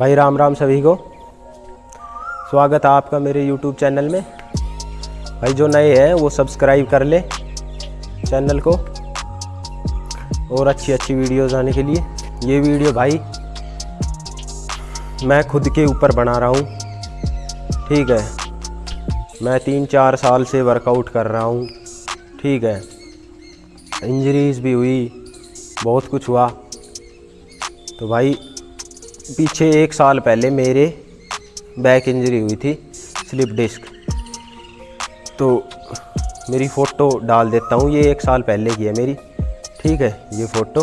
भाई राम राम सभी को। स्वागत है आपका मेरे YouTube चैनल में। भाई जो नए हैं, वो सब्सक्राइब कर ले चैनल को और अच्छी अच्छी वीडियोस आने के लिए। ये वीडियो भाई मैं खुद के ऊपर बना रहा हूँ। ठीक है। मैं तीन चार साल से वर्कआउट कर रहा हूँ। ठीक है। इंजरीज भी हुई, बहुत कुछ हुआ। तो भाई पीछे एक साल पहले मेरे बैक इंजरी हुई थी स्लिप डिस्क तो मेरी फ़ोटो डाल देता हूँ, ये एक साल पहले की है मेरी। ठीक है, ये फ़ोटो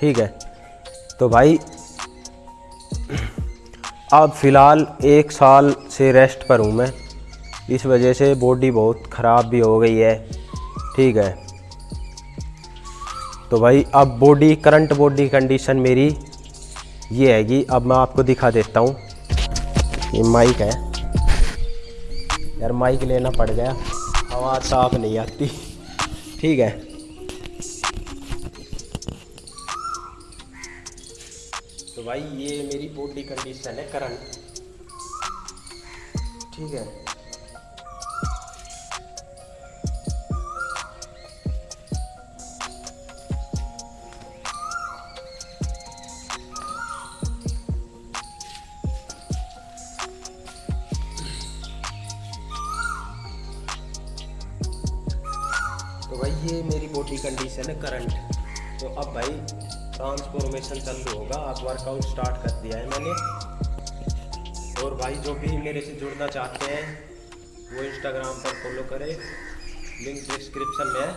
ठीक है। तो भाई, अब फ़िलहाल एक साल से रेस्ट पर हूँ मैं। इस वजह से बॉडी बहुत ख़राब भी हो गई है। ठीक है। तो भाई, अब बॉडी करंट बॉडी कंडीशन मेरी ये है कि अब मैं आपको दिखा देता हूँ। ये माइक है। यार माइक लेना पड़ गया। आवाज़ साफ़ नहीं आती। ठीक है। तो भाई, ये मेरी बॉडी कंडीशन है करंट ठीक है। तो भाई ये मेरी बॉडी कंडीशन है करंट तो अब भाई ट्रांसफॉर्मेशन चालू होगा। अब वर्कआउट स्टार्ट कर दिया है मैंने। और भाई जो भी मेरे से जुड़ना चाहते हैं, वो इंस्टाग्राम पर फॉलो करें। लिंक डिस्क्रिप्शन में है।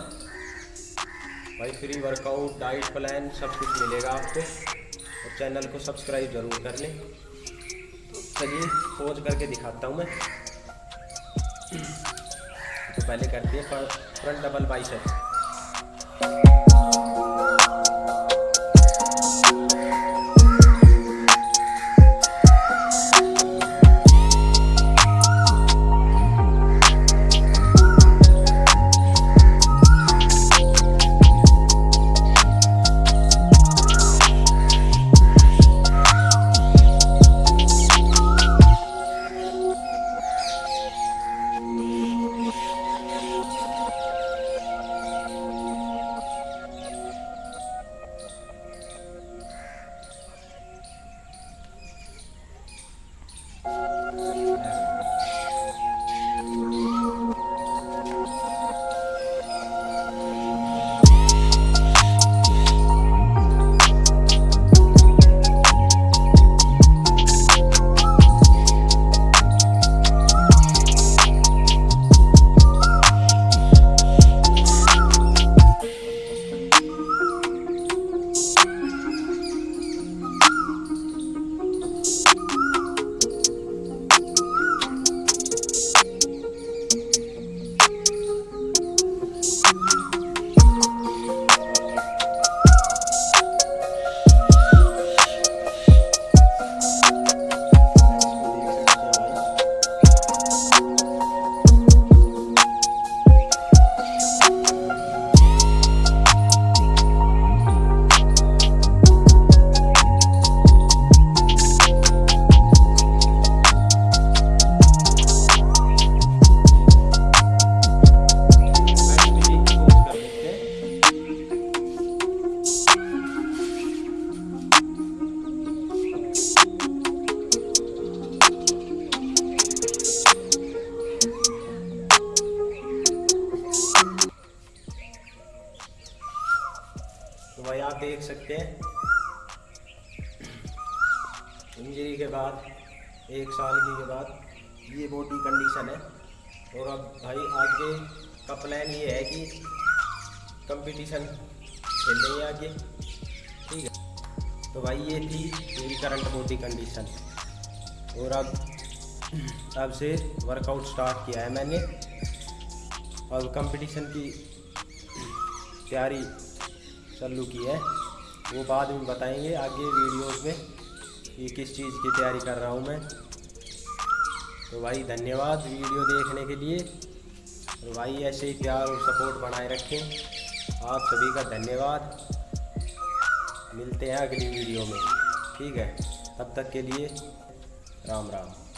भाई फ्री वर्कआउट डाइट प्लान सब कुछ मिलेगा आपको। और चैनल को सब्सक्राइब ज़रूर कर लें। तो चलिए पोज करके दिखाता हूँ मैं। पहले करते हैं फ्रंट डबल बाइसेप सकते हैं। इंजरी के बाद, एक साल की के बाद ये बॉडी कंडीशन है। और अब भाई, आगे का प्लान ये है कि कंपटीशन खेलेंगे आगे। ठीक है? तो भाई, ये थी मेरी करंट बॉडी कंडीशन और अब अब से वर्कआउट स्टार्ट किया है मैंने। और कंपटीशन की तैयारी चालू की है। वो बाद में बताएँगे आगे वीडियोस में कि किस चीज़ की तैयारी कर रहा हूँ मैं। तो भाई, धन्यवाद वीडियो देखने के लिए। और भाई, ऐसे ही प्यार और सपोर्ट बनाए रखें। आप सभी का धन्यवाद। मिलते हैं अगली वीडियो में। ठीक है? तब तक के लिए राम राम।